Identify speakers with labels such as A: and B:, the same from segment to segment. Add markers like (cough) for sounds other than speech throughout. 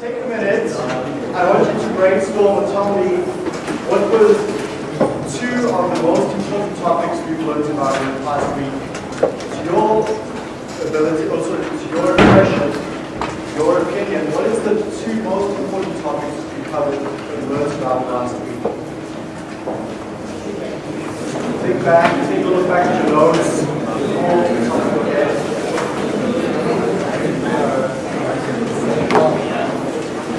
A: take a minute. I want you to brainstorm and tell me what were two of the most important topics we've learned about in the past week. To your ability, also to your impression, your opinion, what is the two most important topics we covered and learned about last week? Think back, take a look back at your notes. All the top of your head.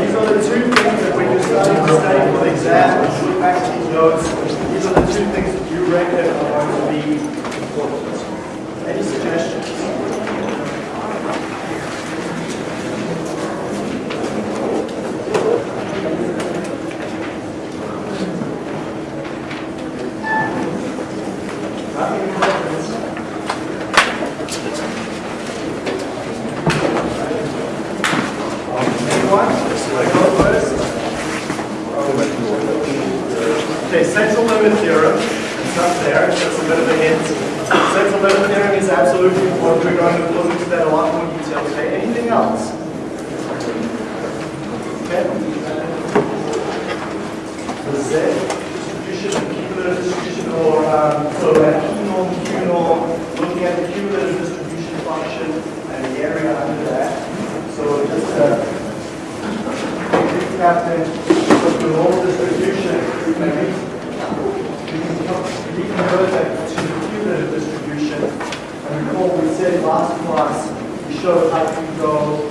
A: These are the two things that when you're starting to study for the exam, look back at these notes, these are the two things that you reckon are going to be important. Any suggestions? Nothing important. Anyone? Go first. Okay, limit theorem. It's not there. That's a bit of a hint. Central limit theorem is absolutely important. We're going to look into that a lot more detail today. Anything else? Okay. The Z distribution, cumulative distribution, or um, so that P norm, Q norm, looking at the cumulative distribution function and the area under that. So just uh, recap of the normal distribution, maybe we can co- reconvert that to the cumulative distribution. And recall we said last class, we showed how you go,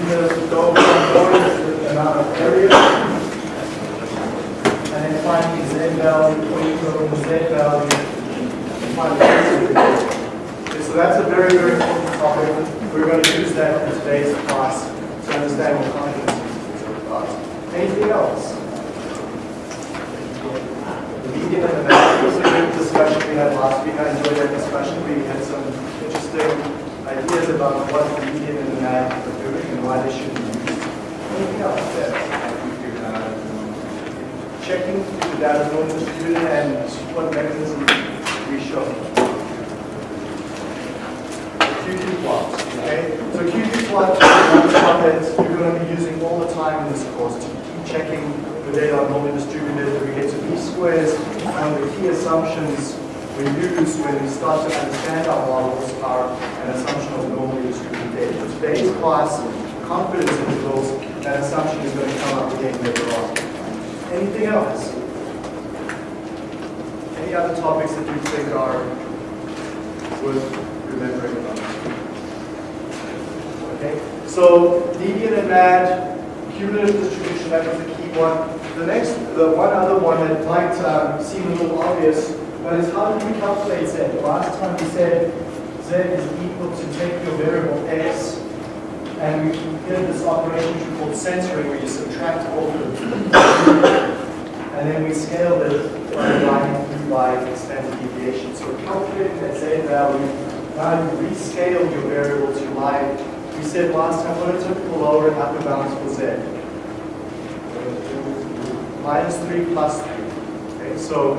A: cumulative go from orders with the amount of area, and then find the z value, or you z value, and find the. Okay, so that's a very, very important topic. We're going to use that in today's class to understand what confidence is about. Anything else? The median and the was a good discussion we had last week. I enjoyed that discussion. We had some interesting ideas about what the median and the MAD are doing and why they should be used. Anything else there? Uh, checking if the data known distributed and what mechanism we show. QQ plot, okay? So QQ plot is one that you're going to be using all the time in this course checking the data are normally distributed, we get to least squares. and the key assumptions we use when we start to understand our models are an assumption of normally distributed data. Today's class, confidence intervals, that assumption is going to come up again later on. Anything else? Any other topics that you think are worth remembering about? Okay, so median and MAD, cumulative distribution, that was the key one. The next, the one other one that might um, seem a little obvious, but is how do we calculate Z? Last time we said Z is equal to take your variable X, and we did this operation called centering, where you subtract all the (coughs) and then we scaled it by line by standard deviation. So calculating that Z value. Now you rescale your variable to line. We said last time what a typical lower and upper bounds for Z. Minus 3 plus 3. Okay, so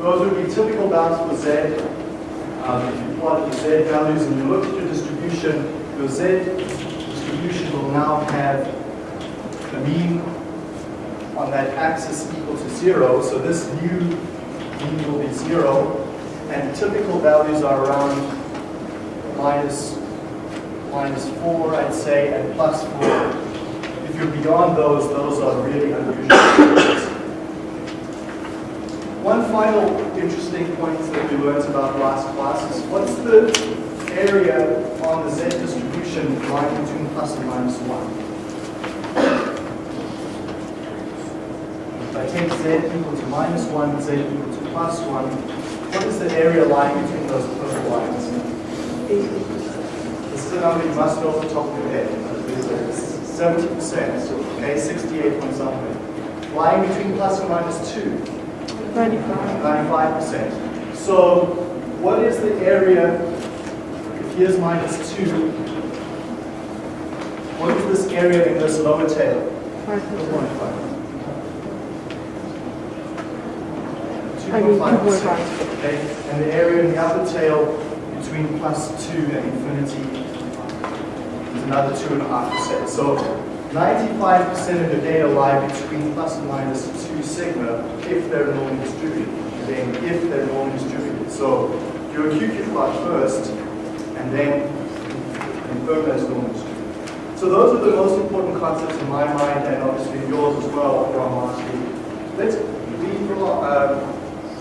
A: those would be typical bounds for Z. Um, if you plot the Z values and you look at your distribution, your Z distribution will now have the mean on that axis equal to zero, so this new mean will be zero, and typical values are around minus, minus four, I'd say, and plus four. If you're beyond those, those are really unusual. One final interesting point that we learned about last class is what's the area on the Z distribution lying between plus and minus one? If I take z equal to minus 1, z equal to plus 1, what is the area lying between those purple lines? This is a number you must know off the top of your head. 70%. okay, 68 point something. Lying between plus or minus 2,
B: 95.
A: 95%. So what is the area, if here's minus 2, what is this area in this lower tail?
B: 5%.
A: 2.5%.
B: I mean, 2.5.
A: Okay, and the area in the upper tail between plus 2 and infinity another 2.5%. So 95% of the data lie between plus and minus 2 sigma if they're normally distributed. Again, if they're normally distributed. So do a QQ plot first and then confirm it's normally distributed. So those are the most important concepts in my mind and obviously yours as well from week. Let's from,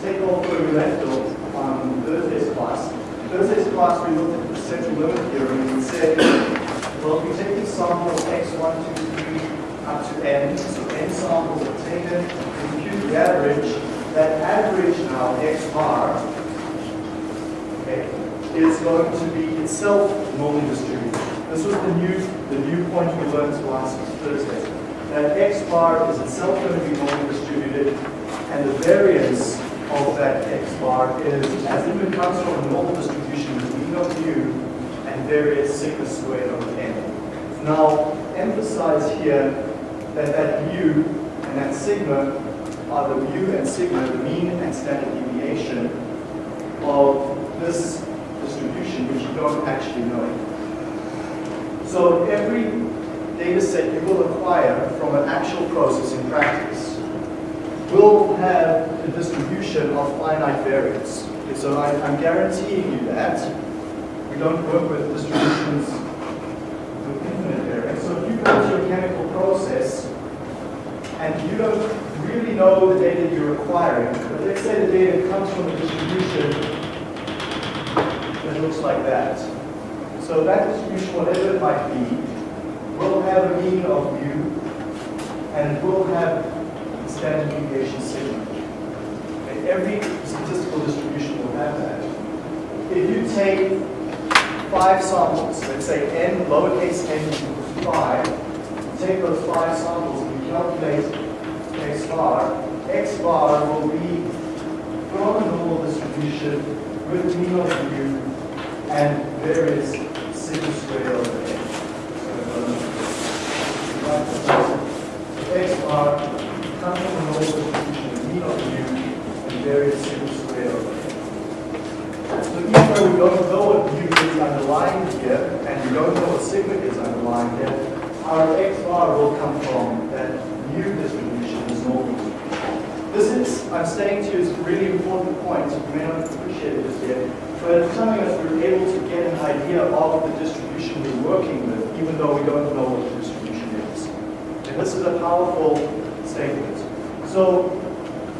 A: take off where we left off on Thursday's class. Thursday's class, we looked at the central limit theorem and said, well, if we take these samples x1, 2, 3, up to n, so n samples are taken, we compute the average, that average now, x bar, okay, is going to be itself normally distributed. This was the new, the new point we learned last Thursday. That x bar is itself going to be normally distributed, and the variance of that x bar is as it comes from a normal distribution mean of u and variance sigma squared over n. Now, emphasize here that that mu and that sigma are the mu and sigma, the mean and standard deviation of this distribution, which you don't actually know. So every data set you will acquire from an actual process in practice will have a distribution of finite variance. Okay, so I, I'm guaranteeing you that. We don't work with distributions with infinite variance. So if you go to a chemical process and you don't really know the data you're acquiring, but let's say the data comes from a distribution that looks like that. So that distribution, whatever it might be, will have a mean of mu and will have standard deviation sigma. And every statistical distribution will have that. If you take five samples, let's say n, lowercase n equals 5, take those five samples and calculate x bar, x bar will be from a normal distribution with mean of mu and variance sigma squared over n. So, um, x bar comes from a normal distribution with mean of mu and variance sigma squared over n. So even though we don't know underlying here, and we don't know what sigma is underlying here, our x bar will come from that new distribution, this normal. This is, I'm saying to you, is a really important point. You may not appreciate it just yet, but it's telling us we're able to get an idea of the distribution we're working with, even though we don't know what the distribution is. And this is a powerful statement. So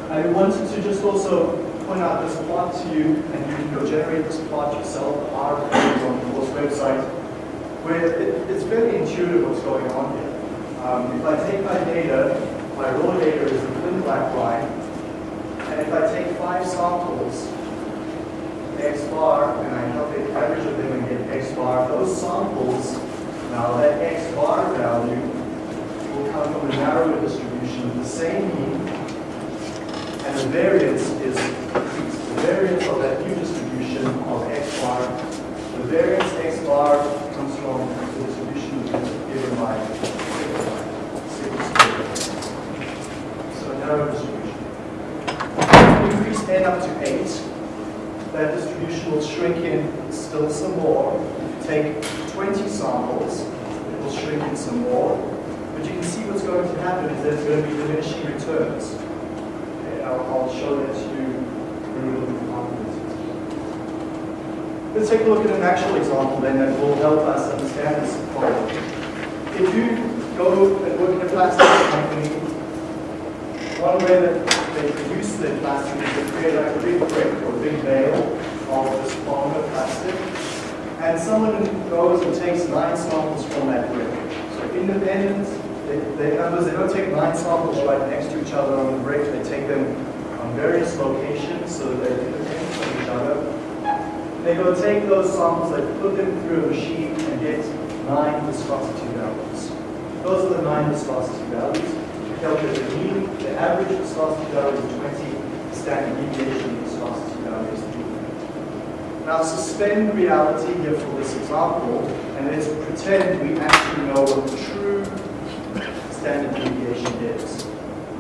A: I wanted to just also point out this plot to you, and you can go generate this plot yourself, our on the course website, where it, it's very intuitive what's going on here. Um, if I take my data, my raw data is the thin black line, and if I take five samples, x bar, and I calculate the average of them and get x bar, those samples, now that x bar value will come from a narrower distribution with the same mean, and the variance is. The variance of that new distribution of x bar, the variance x bar comes from the distribution given by sigma squared. So narrow distribution. Increase n up to 8, that distribution will shrink in still some more. Take 20 samples, it will shrink in some more. But you can see what's going to happen is there's going to be diminishing returns. I'll, I'll show that to you. Let's take a look at an actual example then that will help us understand this problem. If you go and work in a plastic company, one way that they produce their plastic is to create like a big brick or a big bale of this polymer plastic. And someone goes and takes nine samples from that brick. So independent, they, they, they don't take nine samples right next to each other on the brick. They take them on various locations so that they're independent from each other. They go take those samples, they put them through a machine and get nine viscosity values. Those are the nine viscosity values. We calculate the mean, the average viscosity value is 20, standard deviation viscosity value is 3. Now suspend reality here for this example, and let's pretend we actually know what the true standard deviation is.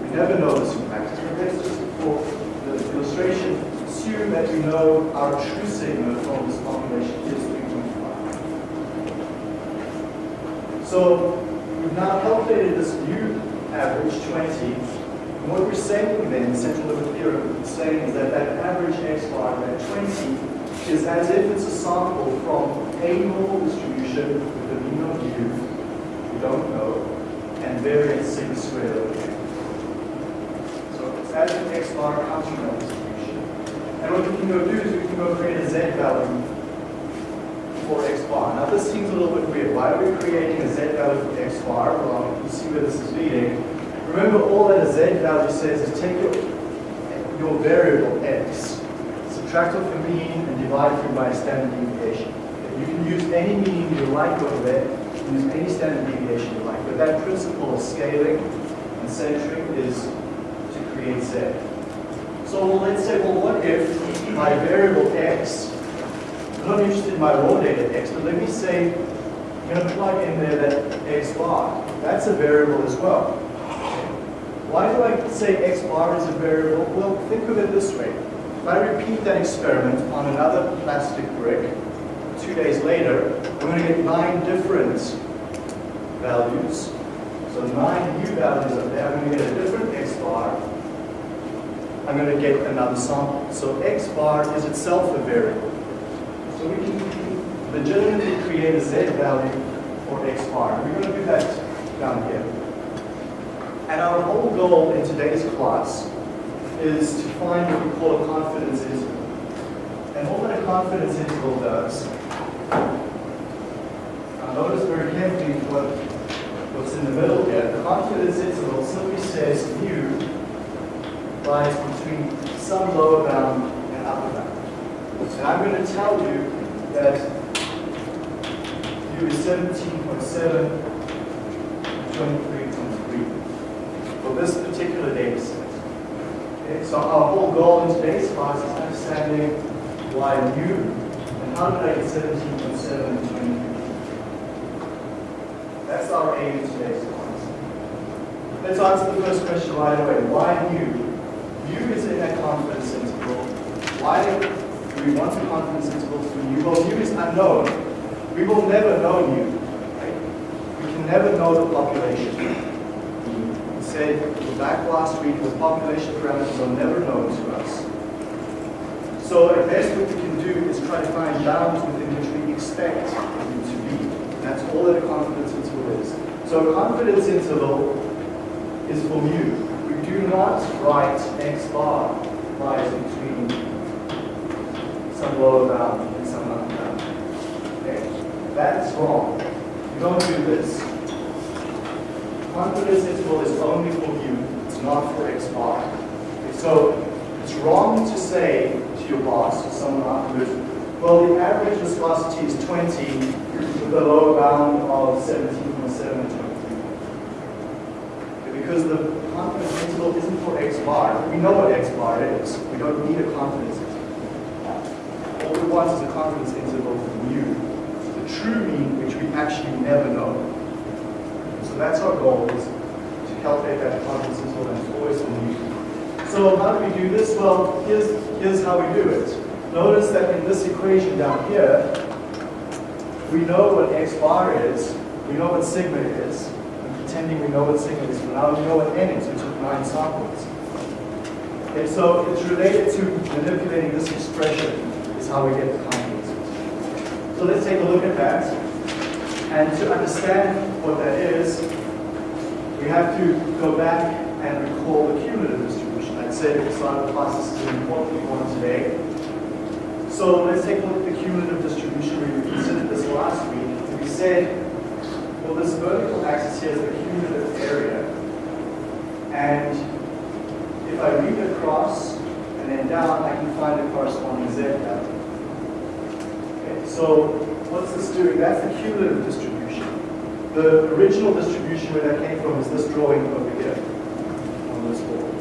A: We never know this in practice, but let's just, for the illustration, assume that we know our true sigma from this population is 3.5. So we've now calculated this new average, 20. And what we're saying then, central limit theorem is saying is that that average x bar, that 20, is as if it's a sample from a normal distribution with a mean of u, we don't know, and variance sigma squared over here. So it's as if x bar that distribution. And what we can go do is we can go create a z value for x bar. Now this seems a little bit weird. Why are we creating a z value for x bar? Well, you see where this is leading. Remember all that a z value says is take your, your variable x, subtract off the mean and divide it by a standard deviation. You can use any mean you like over there, use any standard deviation you like, but that principle of scaling and centering is to create z. So let's say, well, what if my variable x, I'm not interested in my raw data x, but let me say, I'm going to plug in there that x bar. That's a variable as well. Why do I say x bar is a variable? Well, think of it this way. If I repeat that experiment on another plastic brick, two days later, I'm going to get nine different values. So nine new values up there. I'm going to get a different x bar. I'm going to get another sample. So x bar is itself a variable. So we can legitimately create a z value for x bar. We're going to do that down here. And our whole goal in today's class is to find what we call a confidence interval. And what a confidence interval does, now notice very carefully what, what's in the middle here. The confidence interval simply says mu lies between some lower bound and upper bound. And I'm going to tell you that u is 17.7 23.3 for this particular data set. Okay, so our whole goal in today's class is understanding why mu get 17.7 and 23. That's our aim in today's class. Let's answer the first question right away. Why mu? mu is in that confidence interval. Why do we want the confidence interval for mu? Well, mu is unknown. We will never know mu. Right? We can never know the population. We said back last week, the population parameters are never known to us. So at best we try to find bounds within which we expect them to be. That's all that a confidence interval is. So a confidence interval is for mu. We do not write x bar lies between some lower bound and some upper bound. Okay? That's wrong. You don't do this. Confidence interval is only for mu, it's not for x bar. So it's wrong to say to your boss or someone afterwards, well, the average viscosity is 20 with a lower bound of 17.7 because the confidence interval isn't for x bar. We know what x bar is. We don't need a confidence interval. All we want is a confidence interval for mu, the true mean, which we actually never know. So that's our goal, is to calculate that confidence interval, and always for mu. So how do we do this? Well, here's, here's how we do it. Notice that in this equation down here, we know what x bar is, we know what sigma is, I'm pretending we know what sigma is, but now we know what n is, we took nine samples. Okay, so it's related to manipulating this expression is how we get the confidence. So let's take a look at that. And to understand what that is, we have to go back and recall the cumulative distribution. I'd say start of the class this is an important one today. So let's take a look at the cumulative distribution. We considered this last week. We said well, this vertical axis here is the cumulative area. And if I read across and then down, I can find the corresponding z value. Okay, so what's this doing? That's the cumulative distribution. The original distribution where that came from is this drawing over here on this board.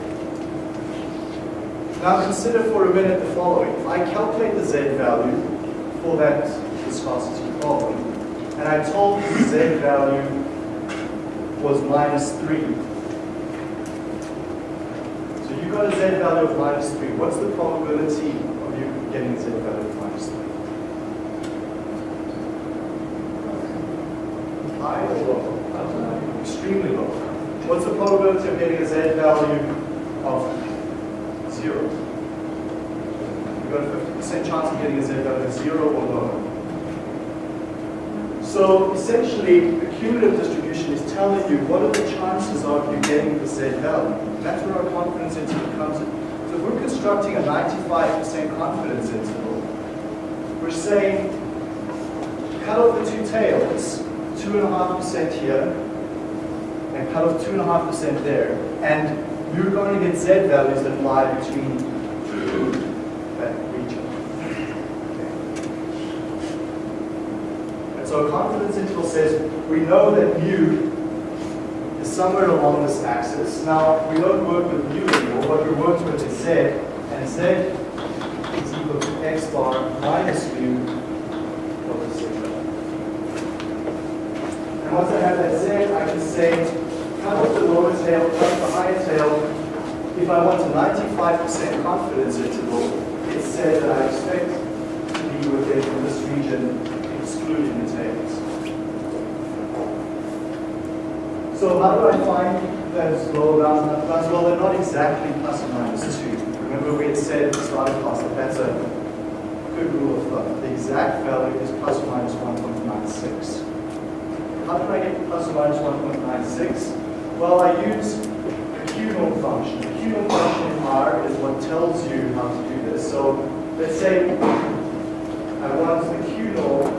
A: Now consider for a minute the following. If I calculate the Z value for that viscosity problem, and I told you the Z value was minus 3. So you got a Z value of minus 3. What's the probability of you getting a Z value of minus 3? High or low? Extremely low. What's the probability of getting a Z value of 0? You've got a 50% chance of getting a Z value of 0 or lower. So essentially, the cumulative distribution is telling you what are the chances of you getting the Z value. That's where our confidence interval comes in. So if we're constructing a 95% confidence interval, we're saying cut off the two tails, 2.5% here, and cut off 2.5% there, and you're going to get Z values that lie between that region. And so a confidence interval says we know that mu is somewhere along this axis. Now, we don't work with mu anymore. What we're working with is z, and z is equal to x bar minus mu over sigma. And once I have that z, I can say, cut off the lower tail, cut the higher tail. If I want a 95% confidence interval, it's said that I expect to be within this region, excluding the tails. So how do I find those lower bounds and upper bounds? Well, they're not exactly plus or minus 2. Remember we had said at the start of class that that's a good rule of thumb. The exact value is plus or minus 1.96. How do I get plus or minus 1.96? Well, I use the Q-norm function. The Q-norm function in R is what tells you how to do this. So let's say I want the Q-norm,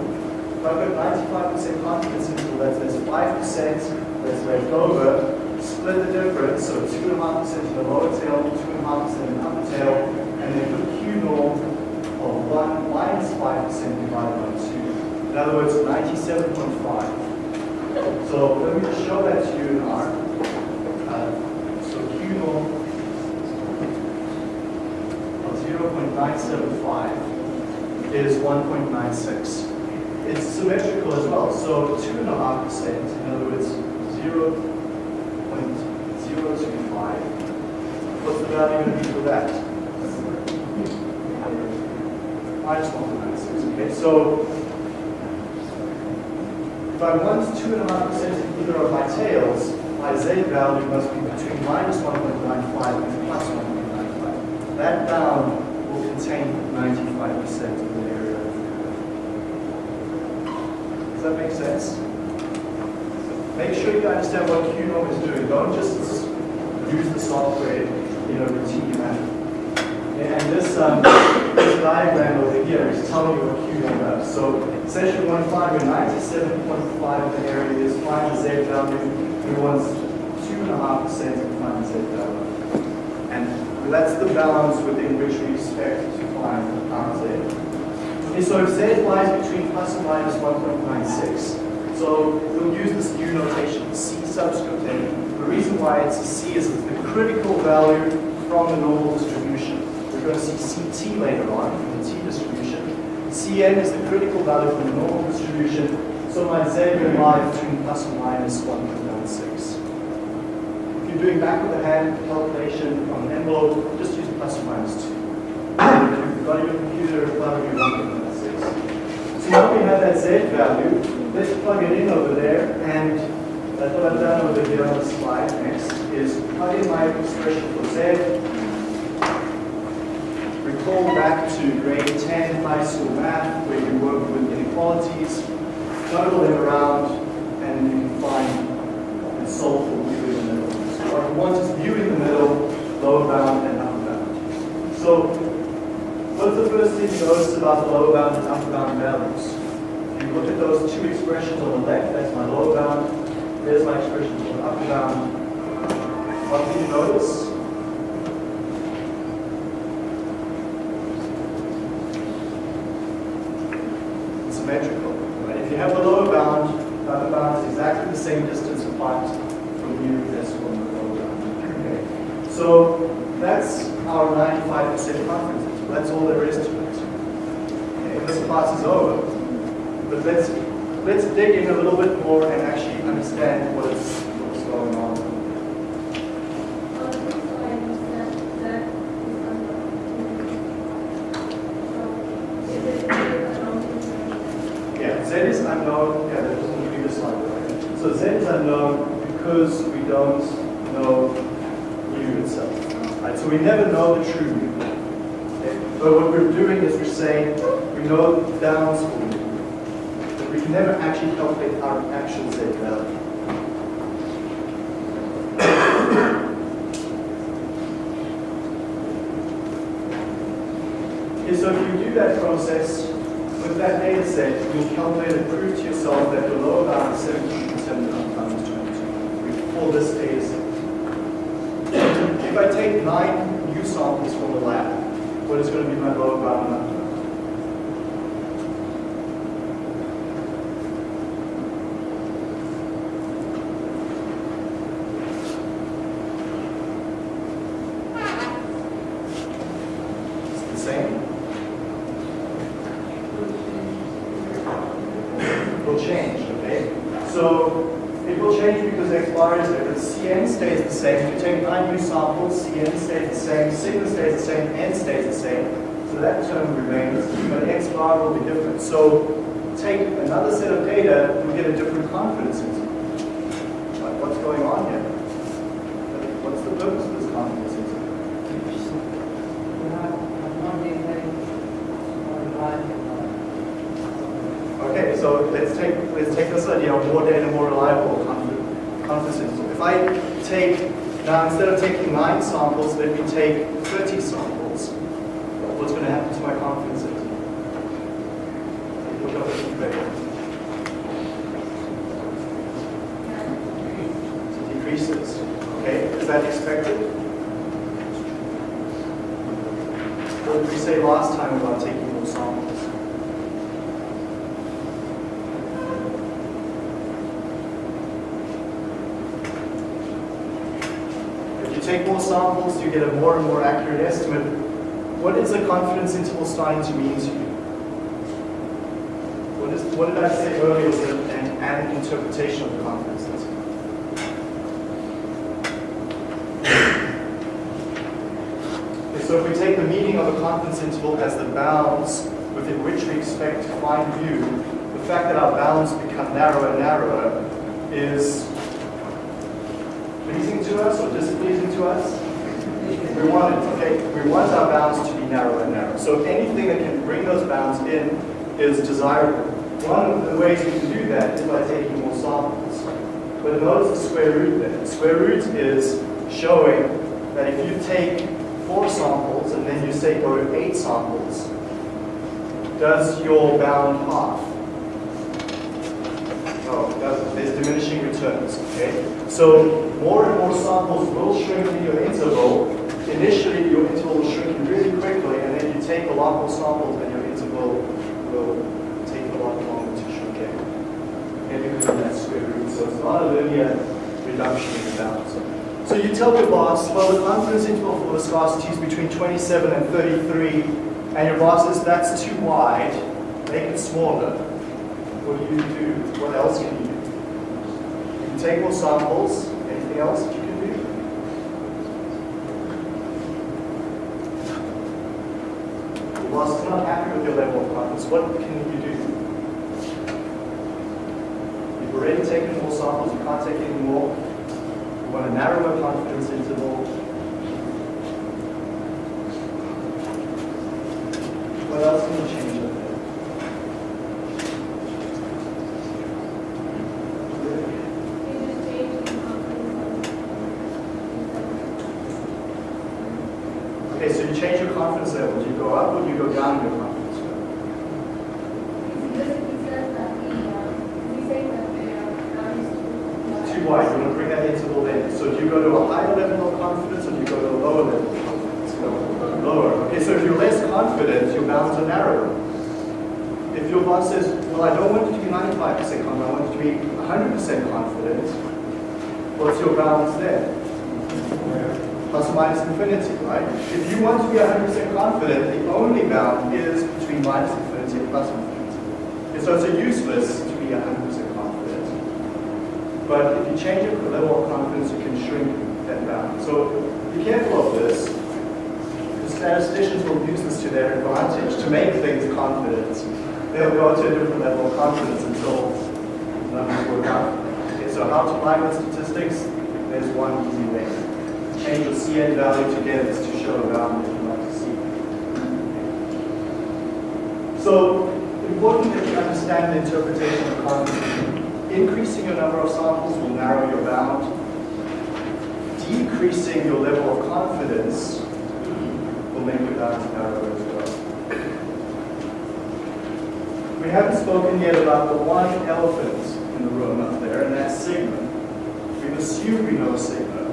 A: if I've got 95% confidence interval, that says 5% that's left over, split the difference, so 2.5% in the lower tail, 2.5% in the upper tail, and then Q norm of 1 minus 5% divided by 2. In other words, 97.5. So let me just show that to you in R. Uh, so Q norm of 0.975 is 1.96. It's symmetrical as well, so 2.5%, in other words, 0.025. What's the value going to be for that? Minus 1.96. Okay, so if I want 2.5% in either of my tails, my Z value must be between minus 1.95 and plus 1.95. That bound will contain 95% of the area of the. Does that make sense? Make sure you understand what Q-norm is doing. Don't just use the software in a routine manner. And this, um, this diagram over here is telling you what Q-norm does. So to find where 97.5 of the area is, find the Z value. We want 2.5% to find the Z value. And that's the balance within which we expect to find our Z. Okay, so if Z lies between plus and minus 1.96, so we'll use this new notation, C subscript A. The reason why it's a C is it's the critical value from the normal distribution. We're going to see CT later on from the T distribution. Cn is the critical value from the normal distribution. So my Z will lie between plus and minus 1.96. You're doing back of the hand calculation on an envelope, just use plus or minus 2. If you've got your computer, that'll be 1.96. So now we have that Z value let's plug it in over there, and that's what I've done over here on the slide next, is plug in my expression for Z, recall back to grade 10 high school math, where you work with inequalities, juggle them around, and you can find and solve for in So what we want mu in the middle, lower bound and upper bound. So what's the first thing you notice about the lower bound and upper bound values? you look at those two expressions on the left, that's my lower bound, there's my expression for the upper bound. What do you notice? It's symmetrical. Right? If you have the lower bound, the upper bound is exactly part from mu decimal in the lower bound. Okay. So that's our 95% confidence interval. That's all there is to it. Okay, this class is over. But let's let's dig in a little bit more and actually understand what is what's going on. Yeah, Z is unknown. Yeah, that was in the previous slide. Right? So Z is unknown because we don't know mu itself. Right? So we never know the true mu. Okay? But what we're doing is we're saying we know the bounds for mu. But we can never actually calculate our actual Z value. Okay, so if you do that process with that data set, you'll calculate and prove to yourself that your lower bound is 17% times 22. We this data set. If I take nine new samples from the lab, what is going to be my lower bound number? It's the same. will change, okay? So it will change because x bar is different. Cn stays the same. If you take nine new samples, Cn stays the same, sigma stays the same, n stays the same. So that term remains, but x bar will be different. So take another set of data, you get a different confidence interval. Like, what's going on here? What's the purpose of this confidence interval? Okay, so let's take let's take this idea of more data, more reliable confidence interval. If I take now instead of taking nine samples, let me take 30 samples. What's going to happen to my confidence interval? Look up at the paper. It decreases. Okay, is that expected? What did we say last time about taking more samples? If you take more samples, you get a more and more accurate estimate. What is a confidence interval starting to mean to you? What, is, what did I say earlier was an, an interpretation of the confidence interval? (coughs) So if we take the meaning of a confidence interval as the bounds within which we expect to find mu, the fact that our bounds become narrower and narrower is to us or displeasing to us? We want it, okay, we want our bounds to be narrower and narrower. So anything that can bring those bounds in is desirable. One of the ways we can do that is by taking more samples. But notice the square root there. The square root is showing that if you take four samples and then you say go to eight samples, does your bound half? No. There's diminishing returns, okay? So more and more samples will shrink in your interval. Initially, your interval will shrink really quickly, and then you take a lot more samples, and your interval will take a lot longer to shrink in. Okay, because of that square root. So it's not a linear reduction in the bounds. So you tell your boss, well, the confidence interval for viscosity is between 27 and 33, and your boss says that's too wide, make it smaller. What do you do? What else can you more samples. Anything else that you can do? Your boss is not happy with your level of confidence. What can you do? You've already taken more samples. You can't take any more. You want a narrower confidence interval. What else can you change up there? Okay, so you change your confidence level. Do you go up or do you go down in your confidence level? Too wide. You want to bring that interval in. So do you go to a higher level of confidence or do you go to a lower level of confidence? Lower. Okay, so if you're less confident, your bounds are narrower. If your boss says, well, I don't want you to be 95% confident, I want you to be 100% confident, what's your bounds there? Plus or minus infinity, right? If you want to be 100% confident, the only bound is between minus infinity and plus infinity. And so it's useless to be 100% confident. But if you change your level of confidence, you can shrink that bound. So be careful of this. The statisticians will use this to their advantage to make things confident. They'll go to a different level of confidence until the numbers work out. Okay, so how to apply with statistics? There's one easy way. Change your CN value to get this to show a bound that you like to see. So, important that you understand the interpretation of confidence. Increasing your number of samples will narrow your bound. Decreasing your level of confidence will make your bound narrower as well. We haven't spoken yet about the one elephant in the room up there, and that's sigma. We've assumed we know sigma.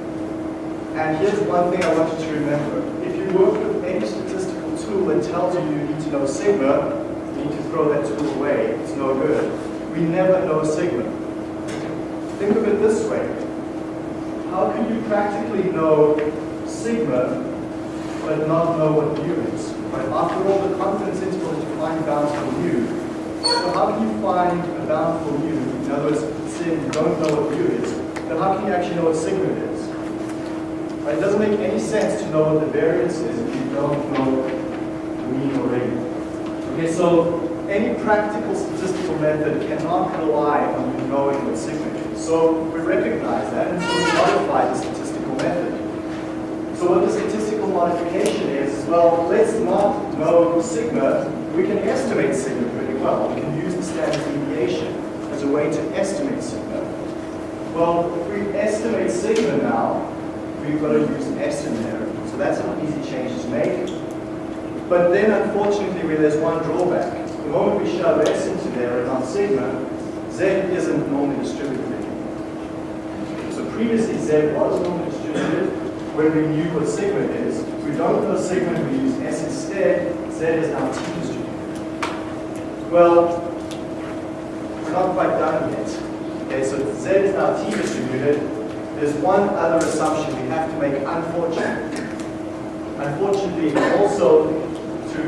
A: And here's one thing I want you to remember. If you work with any statistical tool that tells you you need to know sigma, need to throw that tool away. It's no good. We never know sigma. Think of it this way. How can you practically know sigma but not know what mu is? Right? After all, the confidence interval is to find bounds for mu. So how can you find a bound for mu? In other words, say you don't know what mu is, then how can you actually know what sigma is? Right? It doesn't make any sense to know what the variance is if you don't know the mean or rate. Okay, so any practical statistical method cannot rely on you knowing the sigma. So we recognize that and so we modify the statistical method. So what the statistical modification is, well, let's not know sigma, we can estimate sigma pretty well. We can use the standard deviation as a way to estimate sigma. Well, if we estimate sigma now, we've got to use in there. So that's an easy change to make. But then unfortunately there's one drawback. The moment we shove S into there and sigma, Z isn't normally distributed anymore. So previously Z was normally distributed when we knew what sigma is. We don't know sigma, we use S instead, Z is now T distributed. Well, we're not quite done yet. Okay, so Z is now T distributed. There's one other assumption we have to make, unfortunately. Unfortunately, also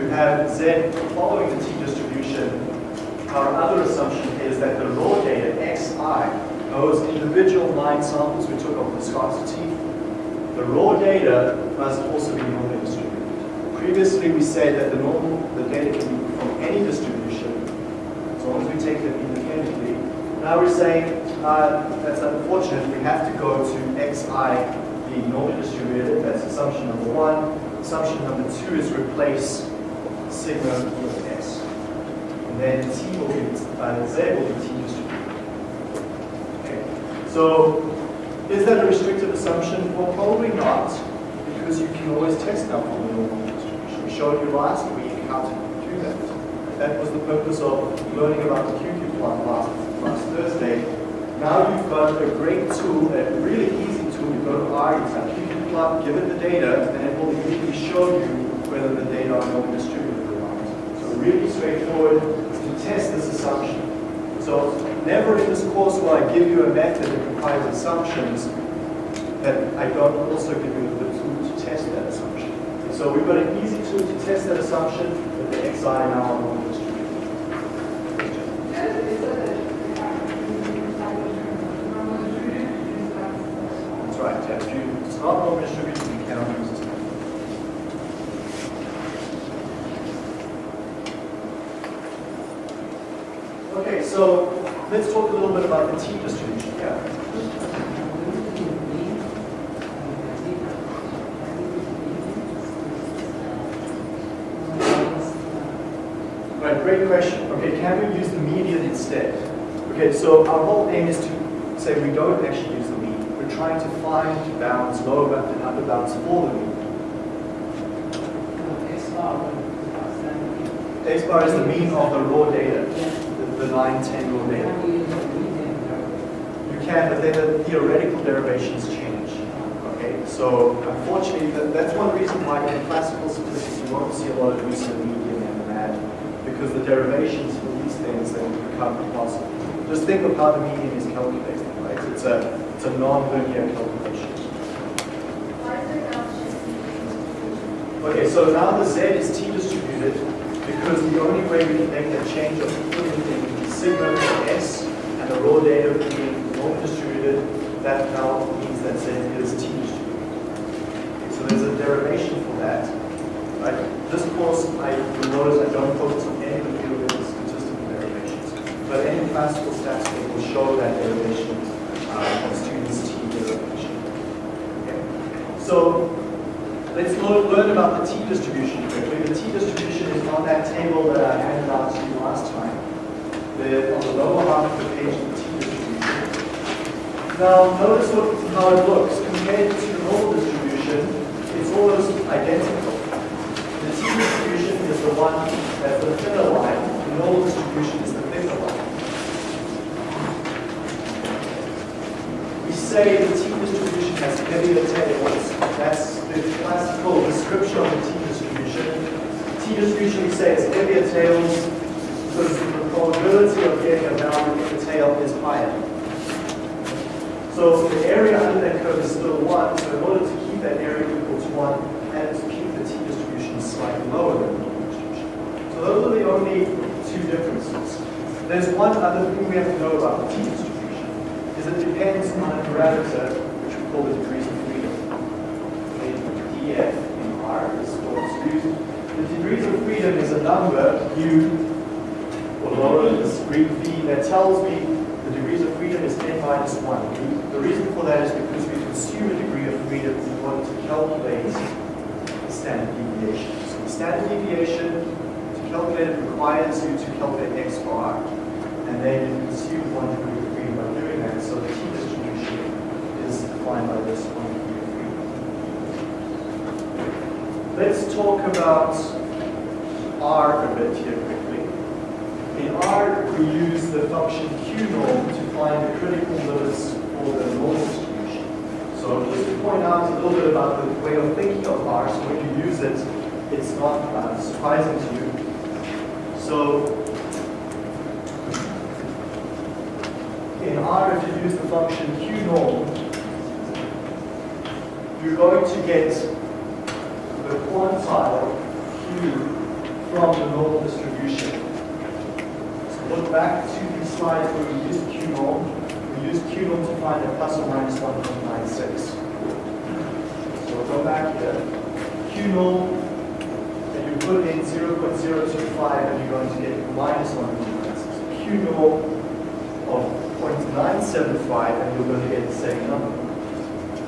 A: to have Z following the T distribution, our other assumption is that the raw data, Xi, those individual line samples we took of viscosity, the raw data must also be normally distributed. Previously, we said that the normal, the data can be from any distribution, as long as we take them independently. Now we're saying uh, that's unfortunate. We have to go to xi being normally distributed. That's assumption number one. Assumption number two is replace sigma with s. And then t will be, uh, z will be t distributed. Okay. So is that a restrictive assumption? Well, probably not, because you can always test out from the normal distribution. We showed you last week how to do that. That was the purpose of learning about the QQ plot last, last Thursday. Now you've got a great tool, a really easy tool. You go to R, you QQ plot, give it the data, and it will immediately show you whether the data are normally distributed really straightforward to test this assumption. So never in this course will I give you a method that requires assumptions that I don't also give you the tool to test that assumption. So we've got an easy tool to test that assumption that the xi now are normally distributed. That's right, yeah. If you, it's not normally distributed, you cannot use this method. Okay, so let's talk a little bit about the T distribution. Yeah. Right, great question. Okay, can we use the median instead? Okay, so our whole aim is to say we don't actually use the mean. We're trying to find bounds, lower bound and upper bounds for the mean. X bar is the mean of the raw data, the, the 9, 10 raw data. You can, but then the theoretical derivations change. Okay, so unfortunately, that, that's one reason why in classical statistics you won't see a lot of use of the median and the mad, because the derivations for these things then become impossible. Just think of how the median is calculated, right? It's a It's a non-linear calculation. Okay, so now the z is t distributed because the only way we can make that change of sigma s and the raw data being norm distributed, that now means that z is t distributed. So there's a derivation for that. Right? This course, I will notice I don't focus on any of the of statistical derivations, but any classical stats will show that derivation uh, of Student's t derivation. Okay? So Let's learn about the t distribution quickly. The t distribution is on that table that I handed out to you last time. The, page. Now, notice what, how it looks. Compared to the normal distribution, it's almost identical. The t distribution is the one that's the thinner line. The normal distribution is the thicker line. We say the t distribution has heavier tails. That's the classical description of the t distribution. T distribution we say is heavier tails because the probability of getting a value in the tail is higher. So the area under that curve is still 1, so in order to keep that area equal to 1, and to keep the t distribution slightly lower than the normal distribution. So those are the only two differences. There's one other thing we have to know about the t distribution, is it depends on a parameter which we call the degrees of freedom. Okay, df in R is what's used. The degrees of freedom is a number, u, or lower this Greek v, that tells me the degrees of freedom is n minus 1. The reason for that is because we consume a degree of freedom in order to calculate standard deviation. So the standard deviation, to calculate it, requires you to calculate x bar, and then you consume one degree of freedom by doing that. So the t distribution is defined by this one degree of freedom. Let's talk about R a bit here quickly. In R, we use the function Q norm to find the critical limits for the normal distribution. So just to point out a little bit about the way of thinking of R, so when you use it, it's not uh, surprising to you. So in R, if you use the function Q norm, you're going to get the quantile Q from the normal distribution. So look back to the slides where we used Q norm. We used Q norm to find a plus or minus 1.96. So we'll go back here. Q norm, and you put in 0.025 and you're going to get minus 1.96. Q norm of 0.975 and you're going to get the same number.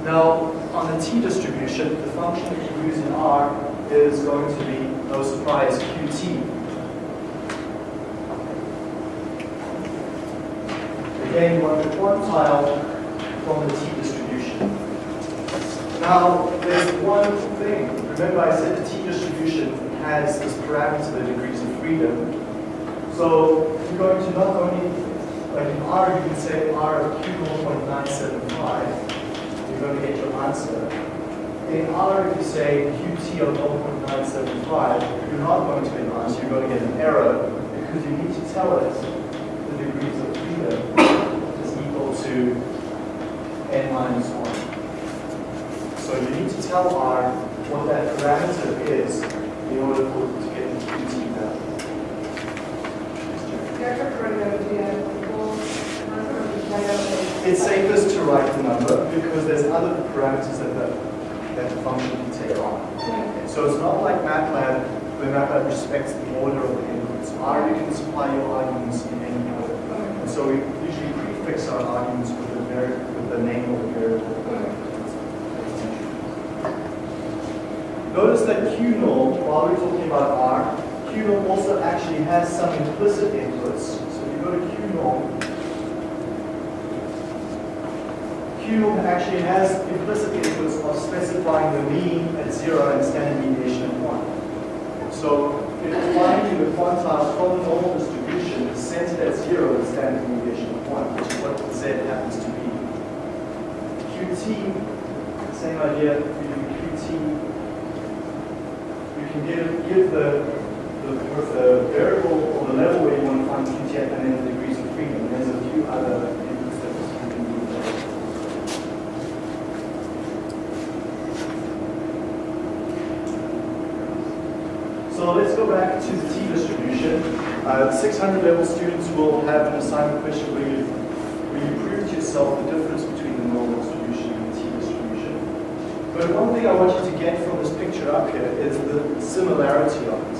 A: Now, on the t distribution, the function that you use in R is going to be, no surprise, qt. Want the quantile from the t distribution. Now, there's one thing. Remember I said the t distribution has this parameter, the degrees of freedom. So you're going to not only, like in R, you can say R of Q 1.975 you're going to get your answer. In R, if you say QT of 0.975, you're not going to get an answer, you're going to get an error because you need to tell it the degrees of freedom is equal to n minus 1. So you need to tell R what that parameter is in order for it to get the QT value. It's safest to write the number because there's other parameters that the, that the function can take on. Okay, So it's not like MATLAB, where MATLAB respects the order of the inputs. R, you can supply your arguments in any order. And so we prefix our arguments with the, with the name of the variable. Notice that Q norm, while we're talking about R, Q norm also actually has some implicit inputs. So if you go to Q norm, Q actually has implicit inputs of specifying the mean at zero and standard deviation at one. So if it's finding the quantile from the normal distribution is centered at zero and standard deviation of one, which is what Z happens to be Qt, same idea, we do Qt. You can give, give the, the, the variable or the level where you want to find Qt and then the degrees of freedom. There's a few other inputs that you can do there. So let's go back to the t distribution. Uh, 600 level students will have an assignment question where you yourself the difference between the normal distribution and the T distribution. But one thing I want you to get from this picture up here is the similarity of it.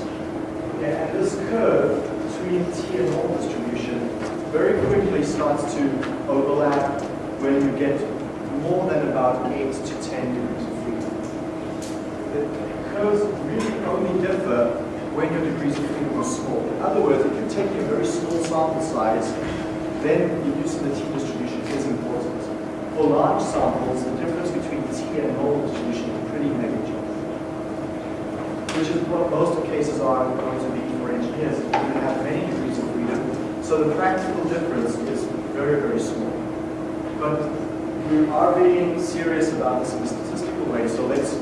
A: Okay, and this curve between T and normal distribution very quickly starts to overlap when you get more than about 8 to 10 degrees of freedom. The curves really only differ when your degrees of freedom are small. In other words, if you're taking a very small sample size, then the use of the T distribution is important. For large samples, the difference between T and normal distribution is pretty negligible, which is what most of cases are going to be for engineers. You have many degrees of freedom, so the practical difference is very, very small. But we are being serious about this in a statistical way, so let's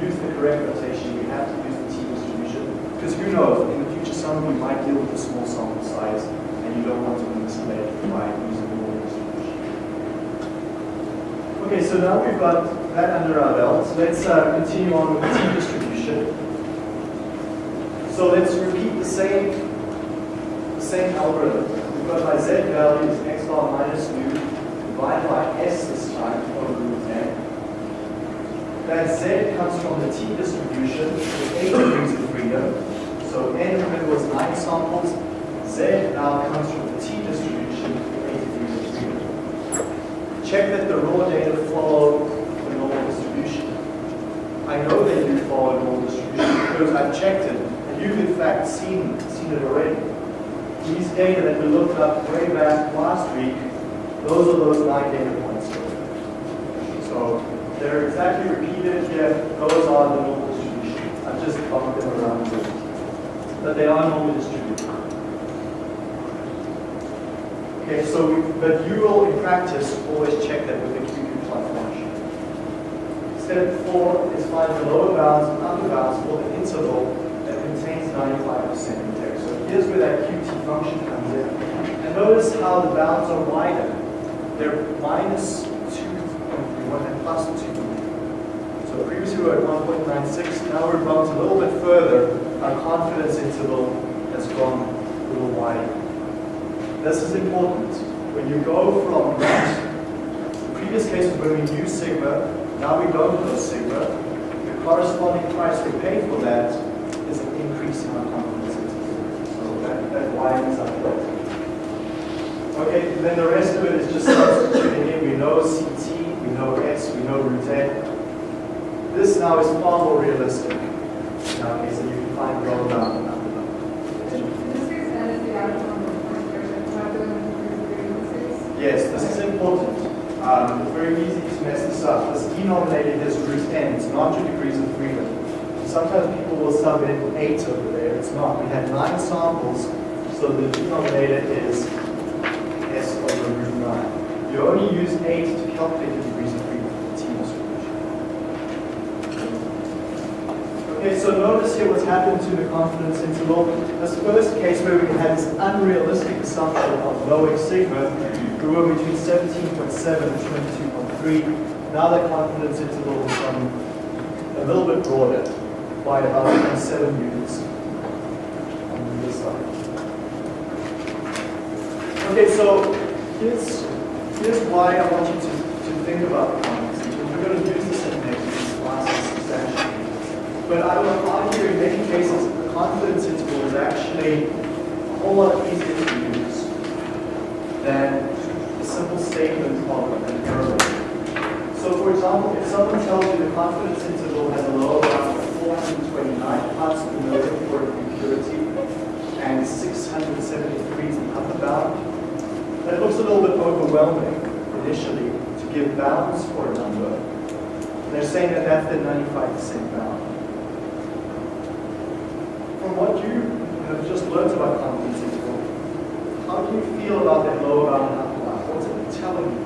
A: use the correct notation. We have to use the T distribution, because who knows, in the future some of you might deal with a small sample size, and you don't want to misled by using the normal distribution. Okay, so now we've got that under our belt. Let's uh, continue on with the T distribution. So let's repeat the same, the same algorithm. We've got my z value is x bar minus nu divided by s this time over root n. That z comes from the t distribution with 8 degrees of freedom. So n, remember, was 9 samples. z now comes from the t distribution with 8 degrees of freedom. Check that the raw data follow the normal distribution. I know that you follow normal distribution because I've checked it, and you've in fact seen, seen it already. These data that we looked up way back last week, those are those nine data points. So they're exactly repeated here. Those are the normal distribution. I've just bumped them around a bit. But they are normally distributed. Okay, so, we, but you will in practice always check that with the QQ function. Step four is find the lower bounds and upper bounds for the interval that contains 95% of integrity. So here's where that QT function comes in. And notice how the bounds are wider. They're minus 2.31 and plus 2. So previously we were at 1.96, now we're bumped a little bit further. Our confidence interval has gone a little wider. This is important. When you go from that, the previous case when we use sigma, now we don't know sigma. The corresponding price we pay for that is an increase in our confidence. So that, that widens up a. Okay, then the rest of it is just substituting in. We know CT, we know S, we know root N. This now is far more realistic. In our case, and you can find lower bound and upper bound.
C: This is N is the outcome of the first version, not doing the
A: Yes, this is important. Um, it's very easy to mess this up. This denominator is root n. It's not your degrees of freedom. Sometimes people will sub in 8 over there. It's not. We had 9 samples, so the denominator is s over root 9. You only use 8 to calculate the degrees of freedom for the t distribution. Okay, so notice here what's happened to the confidence interval. This first case where we had this unrealistic assumption of lowering sigma, were between 17.7 and 22.3. Now that confidence interval become a little bit broader by about 7 units on this side. Okay, so here's, here's why I want you to, to think about confidence. We're going to use this in next classes substantially. But I will argue in many cases the confidence interval is actually a whole lot easier to use than a simple statement of an error. So for example, if someone tells you the confidence interval has a lower bound of 429 parts per million for impurity and 673 is upper bound, that looks a little bit overwhelming initially to give bounds for a number. They're saying that that's the 95% bound from what you have just learned about confidence interval, how do you feel about that lower bound and upper bound? What's it telling you?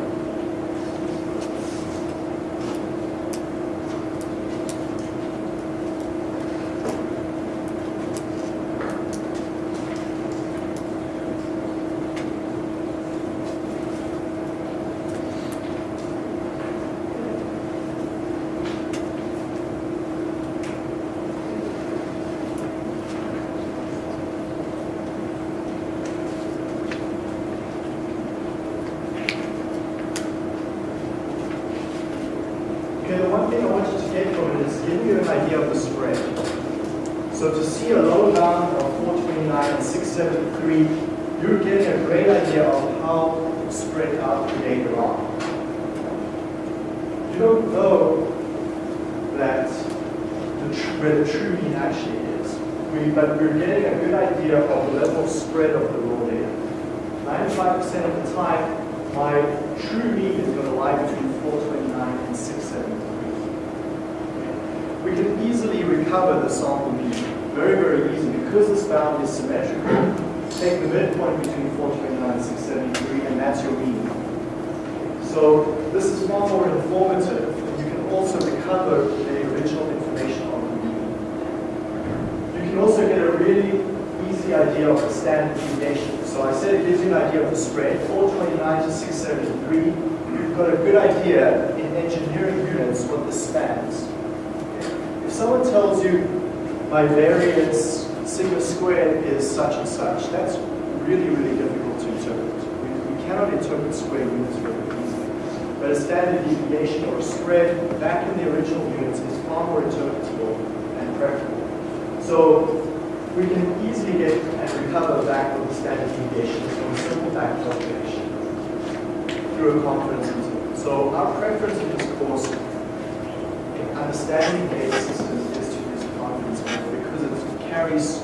A: Recover the sample mean, very, very easy, because this bound is symmetrical. Take the midpoint between 429 and 673, and that's your mean. So this is far more informative. You can also recover the original information on the mean. You can also get a really easy idea of the standard deviation. So I said it gives you an idea of the spread, 429 to 673. You've got a good idea in engineering units what this spans. If someone tells you my variance sigma squared is such and such, that's really, really difficult to interpret. We, we cannot interpret square units very easily. But a standard deviation or a spread back in the original units is far more interpretable and preferable. So we can easily get and recover back the standard deviation from a simple back calculation through a confidence interval. So our preference in this course understanding data systems is to use confidence because it carries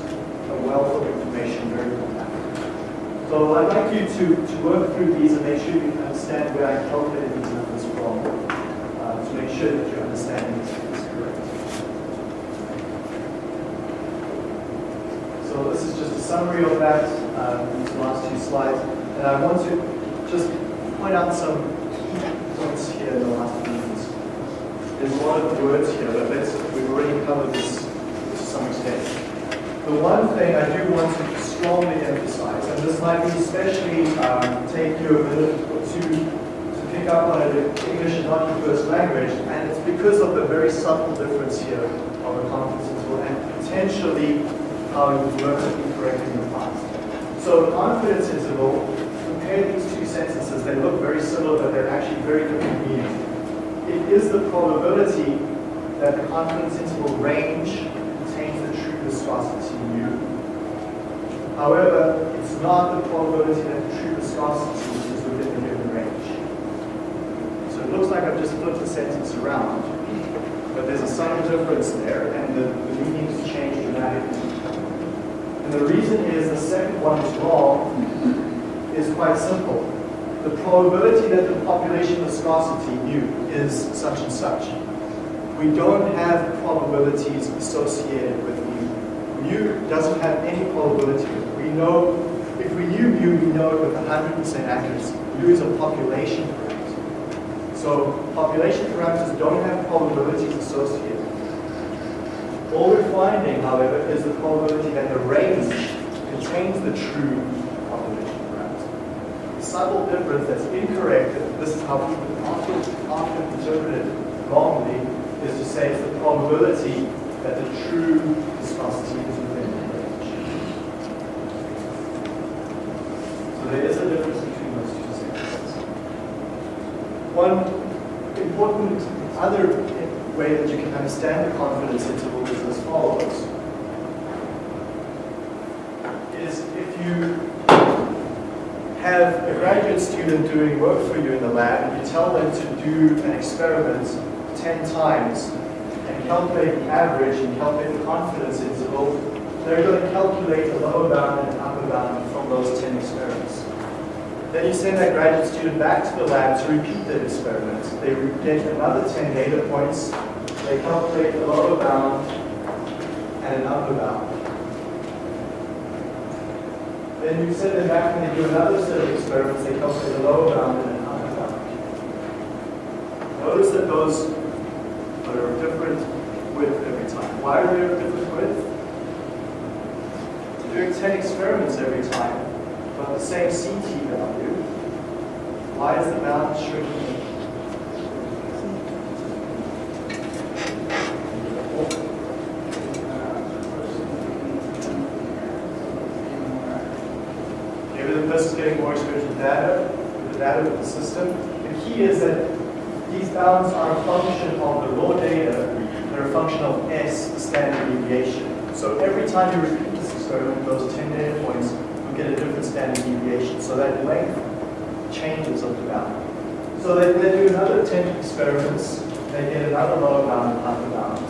A: a wealth of information very compactly. So I'd like you to, to work through these and make sure you understand where I calculated these numbers from uh, to make sure that your understanding is, is correct. So this is just a summary of that, um, these last two slides. And I want to just point out some key points here in the last. There's a lot of words here, but let's, we've already covered this to some extent. The one thing I do want to strongly emphasize, and this might be especially um, take you a minute or two to pick up on it if English is not your first language, and it's because of the very subtle difference here of the confidence interval and potentially how you've learned it incorrectly in the past. So confidence interval, compare these two sentences, they look very similar, but they're actually very different meanings. It is the probability that the confidence interval range contains the true viscosity mu. However, it's not the probability that the true viscosity is within the given range. So it looks like I've just flipped the sentence around, but there's a subtle difference there, and the, the meanings change dramatically. And the reason is the second one is wrong is quite simple. The probability that the population viscosity mu is such and such. We don't have probabilities associated with mu. Mu doesn't have any probability. We know, if we knew mu, we know it with 100% accuracy. Mu is a population parameter. So population parameters don't have probabilities associated. All we're finding, however, is the probability that the range contains the true subtle difference that's incorrect, and this is how people often, often interpret it wrongly, is to say it's the probability that the true viscosity is within the range. So there is a difference between those two sentences. One important other way that you can understand the confidence interval is as follows. Is if you have a student doing work for you in the lab you tell them to do an experiment 10 times and calculate the average and calculate the confidence interval, they're going to calculate the lower bound and upper bound from those 10 experiments. Then you send that graduate student back to the lab to repeat that experiment. They get another 10 data points. They calculate the lower bound and an upper bound. Then you send them back and they do another set of experiments. They calculate the lower bound and an upper bound. Notice that those are different width every time. Why are they different width? Doing 10 experiments every time, but the same CT value, why is the bound shrinking? Maybe the person's getting more experience with data, with the data with the system. The key is that these bounds are a function of the raw data, they're a function of S, the standard deviation. So every time you repeat this experiment, those 10 data points, you'll get a different standard deviation. So that length changes of the bound. So they, they do another 10 experiments, they get another lower bound and upper bound.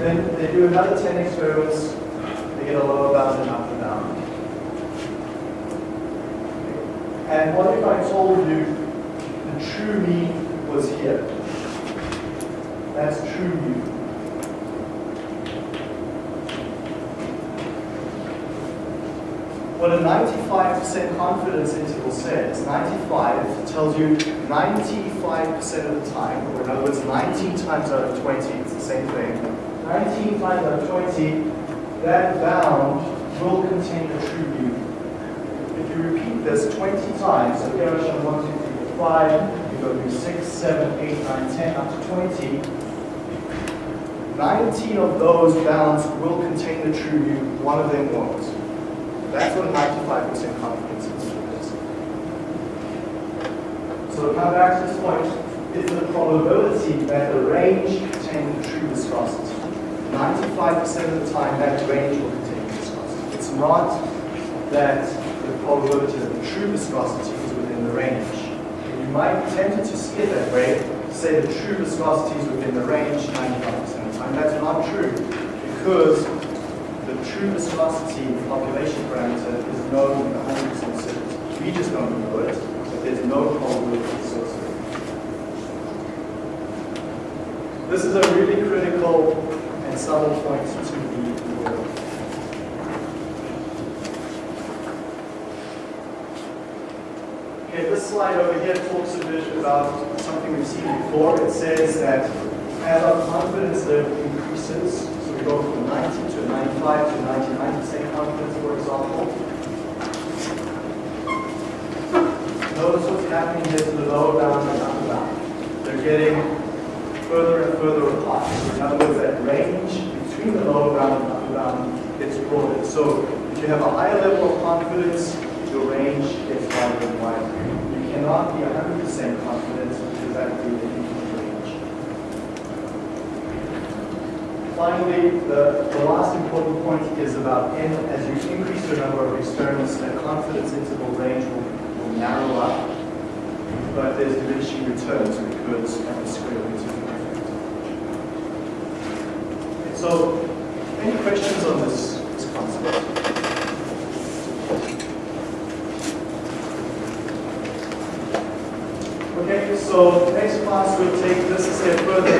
A: Then they do another 10 experiments, they get a lower bound and upper bound. And what if I told you true mean was here? That's true mu. What a 95% confidence interval says, 95 tells you 95% of the time, or in other words, 19 times out of 20, it's the same thing. 19 times out of 20, that bound will contain a true mu. If you repeat this 20 times, so here I show 1, 2, 3, 4, 5, you go through 6, 7, 8, 9, 10, up to 20, 19 of those bounds will contain the true mu, one of them won't. That's what 95% confidence interval is. So to this point, is the probability that the range contains the true viscosity. 95% of the time that range will contain the viscosity. It's not that the probability that the true viscosity is within the range. Might be tempted to see it that way, say the true viscosity is within the range 95% of the time. That's not true because the true viscosity the population parameter is known with 100% certainty. We just don't know it, but there's no probability associated. This is a really critical and subtle point to be aware of. Okay, this slide over here talks a bit about something we've seen before. It says that as our confidence level increases, so we go from 90 to 95 to 99% confidence, for example. Notice what's happening here to the lower bound and upper bound. They're getting further and further apart. In other words, that range between the lower bound and upper bound gets broader. So if you have a higher level of confidence, your range gets wider and wider. Cannot be 100% confident would be an range. Finally, the, the last important point is about n. As you increase the number of experiments, the confidence interval range will, will narrow up, but there's diminishing returns because of the square root of the effect. So, any questions on this, this concept? Okay, so next class we'll take this a step further